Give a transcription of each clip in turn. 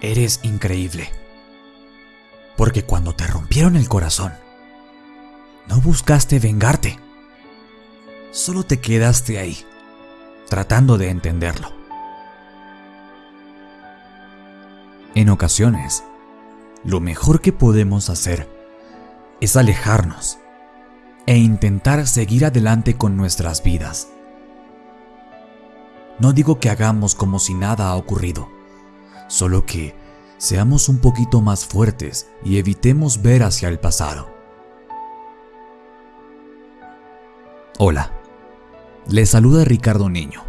eres increíble. Porque cuando te rompieron el corazón, no buscaste vengarte. Solo te quedaste ahí, tratando de entenderlo. En ocasiones, lo mejor que podemos hacer es alejarnos e intentar seguir adelante con nuestras vidas. No digo que hagamos como si nada ha ocurrido, solo que seamos un poquito más fuertes y evitemos ver hacia el pasado. Hola, les saluda Ricardo Niño.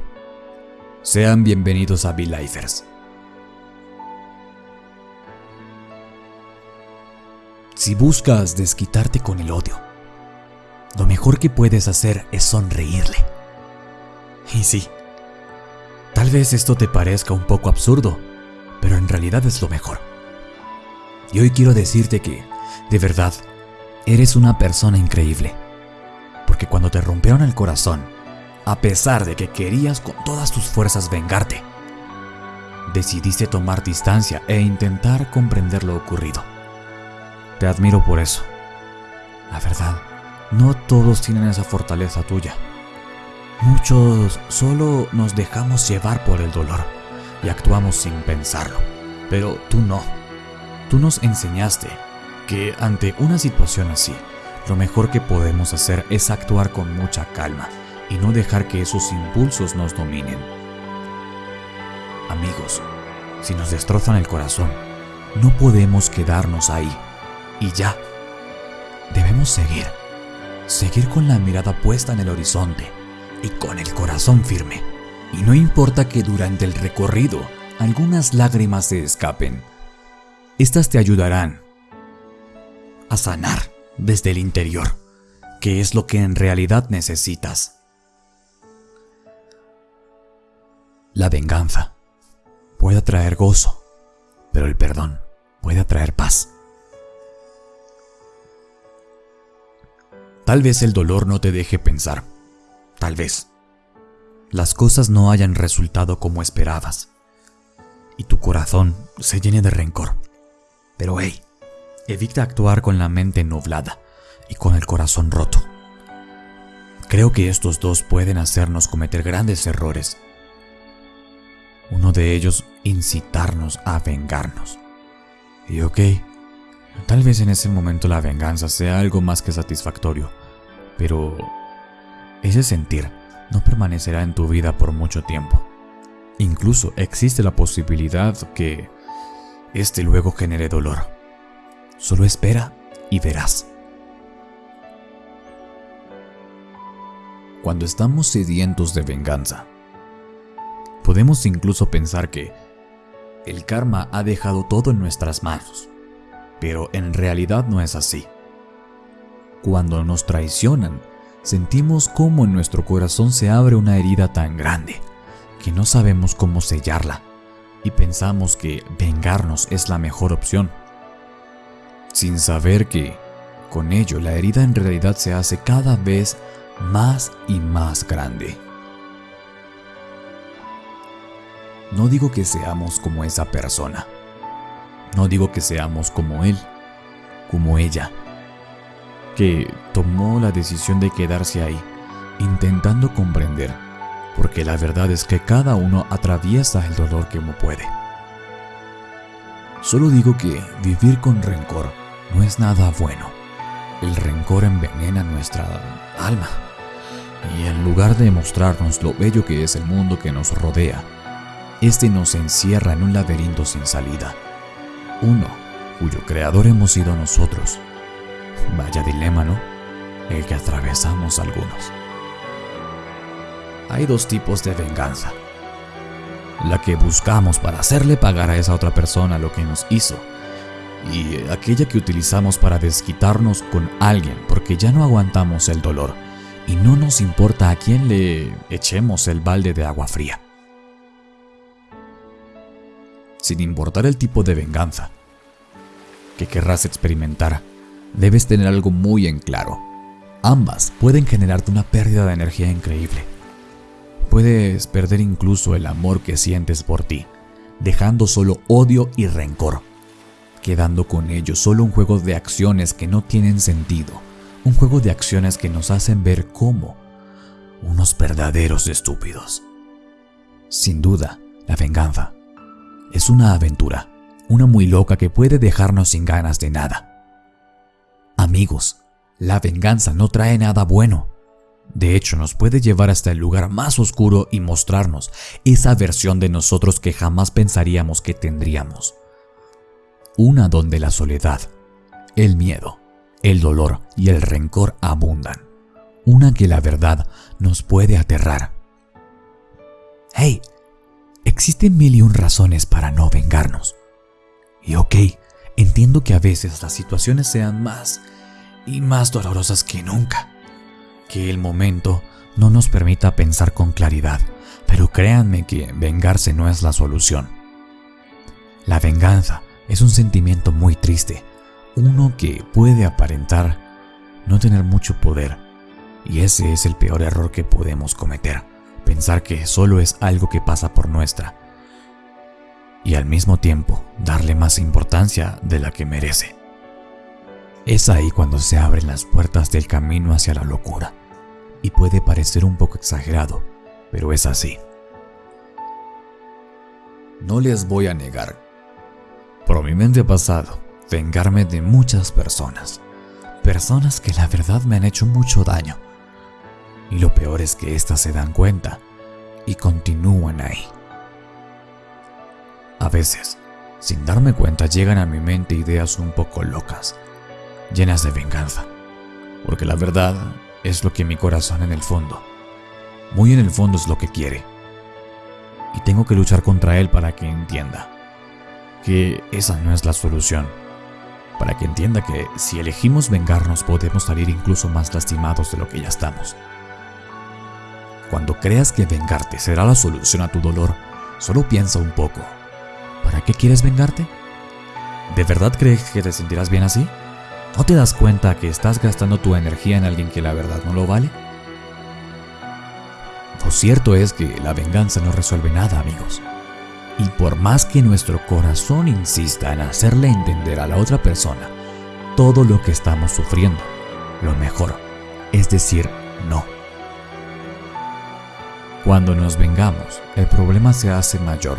Sean bienvenidos a V-Lifers. Si buscas desquitarte con el odio, lo mejor que puedes hacer es sonreírle. Y sí, tal vez esto te parezca un poco absurdo, pero en realidad es lo mejor. Y hoy quiero decirte que, de verdad, eres una persona increíble. Porque cuando te rompieron el corazón, a pesar de que querías con todas tus fuerzas vengarte, decidiste tomar distancia e intentar comprender lo ocurrido. Te admiro por eso. La verdad, no todos tienen esa fortaleza tuya. Muchos solo nos dejamos llevar por el dolor y actuamos sin pensarlo. Pero tú no. Tú nos enseñaste que ante una situación así, lo mejor que podemos hacer es actuar con mucha calma y no dejar que esos impulsos nos dominen. Amigos, si nos destrozan el corazón, no podemos quedarnos ahí y ya. Debemos seguir, seguir con la mirada puesta en el horizonte y con el corazón firme. Y no importa que durante el recorrido algunas lágrimas se escapen, estas te ayudarán a sanar desde el interior, que es lo que en realidad necesitas. La venganza puede traer gozo, pero el perdón puede traer paz. Tal vez el dolor no te deje pensar. Tal vez. Las cosas no hayan resultado como esperabas. Y tu corazón se llene de rencor. Pero hey, evita actuar con la mente nublada y con el corazón roto. Creo que estos dos pueden hacernos cometer grandes errores. Uno de ellos incitarnos a vengarnos. Y ok, tal vez en ese momento la venganza sea algo más que satisfactorio pero ese sentir no permanecerá en tu vida por mucho tiempo. Incluso existe la posibilidad que este luego genere dolor. Solo espera y verás. Cuando estamos sedientos de venganza, podemos incluso pensar que el karma ha dejado todo en nuestras manos, pero en realidad no es así. Cuando nos traicionan, sentimos cómo en nuestro corazón se abre una herida tan grande que no sabemos cómo sellarla y pensamos que vengarnos es la mejor opción, sin saber que con ello la herida en realidad se hace cada vez más y más grande. No digo que seamos como esa persona, no digo que seamos como él, como ella, que tomó la decisión de quedarse ahí, intentando comprender, porque la verdad es que cada uno atraviesa el dolor como puede. Solo digo que vivir con rencor no es nada bueno. El rencor envenena nuestra alma. Y en lugar de mostrarnos lo bello que es el mundo que nos rodea, este nos encierra en un laberinto sin salida. Uno cuyo creador hemos sido nosotros Vaya dilema, ¿no? El que atravesamos algunos. Hay dos tipos de venganza. La que buscamos para hacerle pagar a esa otra persona lo que nos hizo. Y aquella que utilizamos para desquitarnos con alguien porque ya no aguantamos el dolor y no nos importa a quién le echemos el balde de agua fría. Sin importar el tipo de venganza que querrás experimentar, debes tener algo muy en claro. Ambas pueden generarte una pérdida de energía increíble. Puedes perder incluso el amor que sientes por ti, dejando solo odio y rencor, quedando con ello solo un juego de acciones que no tienen sentido, un juego de acciones que nos hacen ver como unos verdaderos estúpidos. Sin duda, la venganza es una aventura, una muy loca que puede dejarnos sin ganas de nada. Amigos, la venganza no trae nada bueno. De hecho, nos puede llevar hasta el lugar más oscuro y mostrarnos esa versión de nosotros que jamás pensaríamos que tendríamos. Una donde la soledad, el miedo, el dolor y el rencor abundan. Una que la verdad nos puede aterrar. Hey, existen mil y un razones para no vengarnos. Y ok, entiendo que a veces las situaciones sean más y más dolorosas que nunca. Que el momento no nos permita pensar con claridad, pero créanme que vengarse no es la solución. La venganza es un sentimiento muy triste, uno que puede aparentar no tener mucho poder, y ese es el peor error que podemos cometer, pensar que solo es algo que pasa por nuestra, y al mismo tiempo darle más importancia de la que merece. Es ahí cuando se abren las puertas del camino hacia la locura. Y puede parecer un poco exagerado, pero es así. No les voy a negar. Por mi mente pasado vengarme de muchas personas. Personas que la verdad me han hecho mucho daño. Y lo peor es que éstas se dan cuenta y continúan ahí. A veces, sin darme cuenta, llegan a mi mente ideas un poco locas llenas de venganza. Porque la verdad es lo que mi corazón en el fondo, muy en el fondo es lo que quiere. Y tengo que luchar contra él para que entienda que esa no es la solución. Para que entienda que si elegimos vengarnos podemos salir incluso más lastimados de lo que ya estamos. Cuando creas que vengarte será la solución a tu dolor, solo piensa un poco. ¿Para qué quieres vengarte? ¿De verdad crees que te sentirás bien así? ¿No te das cuenta que estás gastando tu energía en alguien que la verdad no lo vale? Lo cierto es que la venganza no resuelve nada, amigos. Y por más que nuestro corazón insista en hacerle entender a la otra persona todo lo que estamos sufriendo, lo mejor es decir no. Cuando nos vengamos, el problema se hace mayor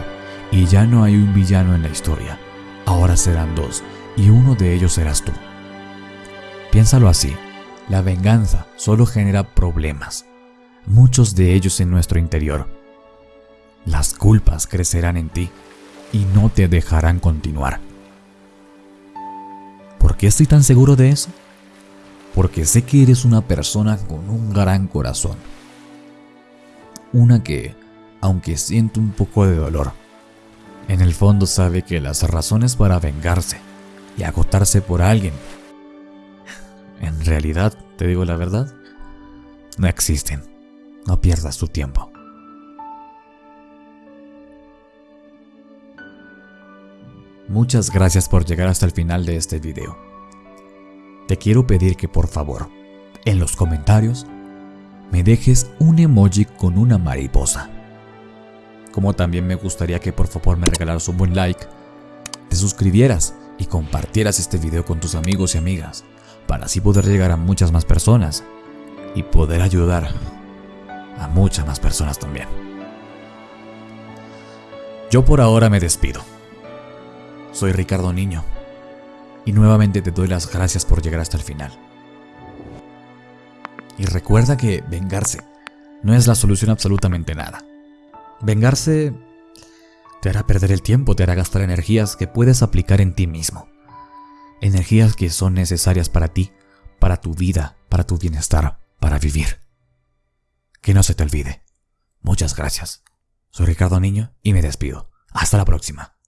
y ya no hay un villano en la historia. Ahora serán dos y uno de ellos serás tú. Piénsalo así, la venganza solo genera problemas, muchos de ellos en nuestro interior. Las culpas crecerán en ti y no te dejarán continuar. ¿Por qué estoy tan seguro de eso? Porque sé que eres una persona con un gran corazón. Una que, aunque siente un poco de dolor, en el fondo sabe que las razones para vengarse y agotarse por alguien en realidad, te digo la verdad, no existen. No pierdas tu tiempo. Muchas gracias por llegar hasta el final de este video. Te quiero pedir que por favor, en los comentarios, me dejes un emoji con una mariposa. Como también me gustaría que por favor me regalaras un buen like, te suscribieras y compartieras este video con tus amigos y amigas para así poder llegar a muchas más personas y poder ayudar a muchas más personas también. Yo por ahora me despido. Soy Ricardo Niño y nuevamente te doy las gracias por llegar hasta el final. Y recuerda que vengarse no es la solución absolutamente nada. Vengarse te hará perder el tiempo, te hará gastar energías que puedes aplicar en ti mismo energías que son necesarias para ti, para tu vida, para tu bienestar, para vivir. Que no se te olvide. Muchas gracias. Soy Ricardo Niño y me despido. Hasta la próxima.